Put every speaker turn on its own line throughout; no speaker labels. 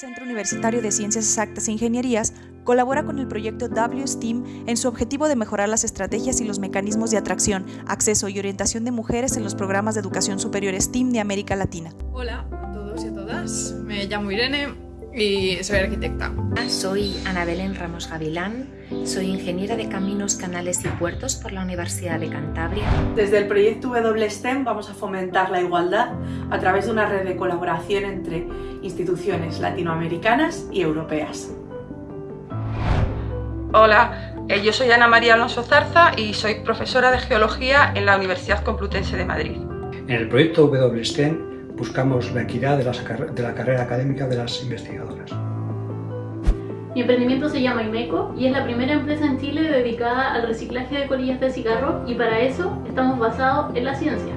Centro Universitario de Ciencias Exactas e Ingenierías colabora con el proyecto WSTEAM en su objetivo de mejorar las estrategias y los mecanismos de atracción, acceso y orientación de mujeres en los programas de educación superior STEAM de América Latina.
Hola a todos y a todas, me llamo Irene y soy arquitecta.
Soy Ana Belén Ramos Gavilán, soy ingeniera de Caminos, Canales y Puertos por la Universidad de Cantabria.
Desde el proyecto WSTEM vamos a fomentar la igualdad a través de una red de colaboración entre instituciones latinoamericanas y europeas.
Hola, eh, yo soy Ana María Alonso Zarza y soy profesora de Geología en la Universidad Complutense de Madrid.
En el proyecto WSTEM buscamos la equidad de, de la carrera académica de las investigadoras.
Mi emprendimiento se llama Imeco y es la primera empresa en Chile dedicada al reciclaje de colillas de cigarro y para eso estamos basados en la ciencia.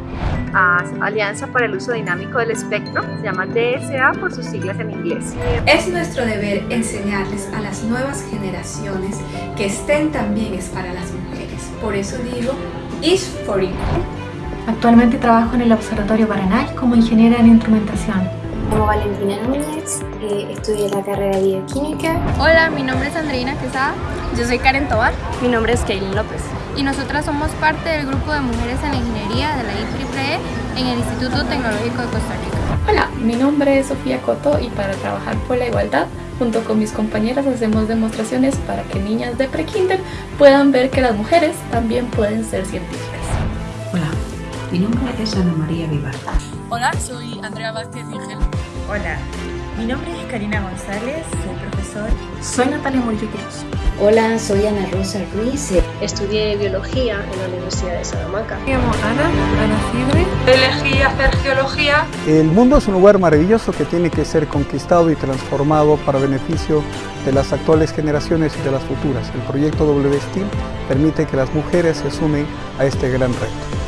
Alianza para el Uso Dinámico del Espectro, se llama DSA por sus siglas en inglés.
Es nuestro deber enseñarles a las nuevas generaciones que STEM también es para las mujeres. Por eso digo, is for equal.
Actualmente trabajo en el Observatorio Paranal como ingeniera en instrumentación.
Llamo Valentina Núñez, eh, estudié la carrera de bioquímica.
Hola, mi nombre es Andreina Quesada.
Yo soy Karen Tobar.
Mi nombre es Kaylin López.
Y nosotras somos parte del grupo de mujeres en la ingeniería de la IEEE en el Instituto Tecnológico de Costa Rica.
Hola, mi nombre es Sofía Coto y para trabajar por la igualdad Junto con mis compañeras hacemos demostraciones para que niñas de prekinder puedan ver que las mujeres también pueden ser científicas.
Hola, mi nombre es Ana María Vivar.
Hola, soy Andrea Vázquez Vigel.
Hola, mi nombre es Karina González, soy profesor.
Soy Natalia Cruz.
Hola, soy Ana Rosa Ruiz.
Estudié biología en la Universidad de Salamanca.
Me llamo Ana, Ana Cidre.
Elegí hacer geología.
El mundo es un lugar maravilloso que tiene que ser conquistado y transformado para beneficio de las actuales generaciones y de las futuras. El proyecto WSTEAM permite que las mujeres se sumen a este gran reto.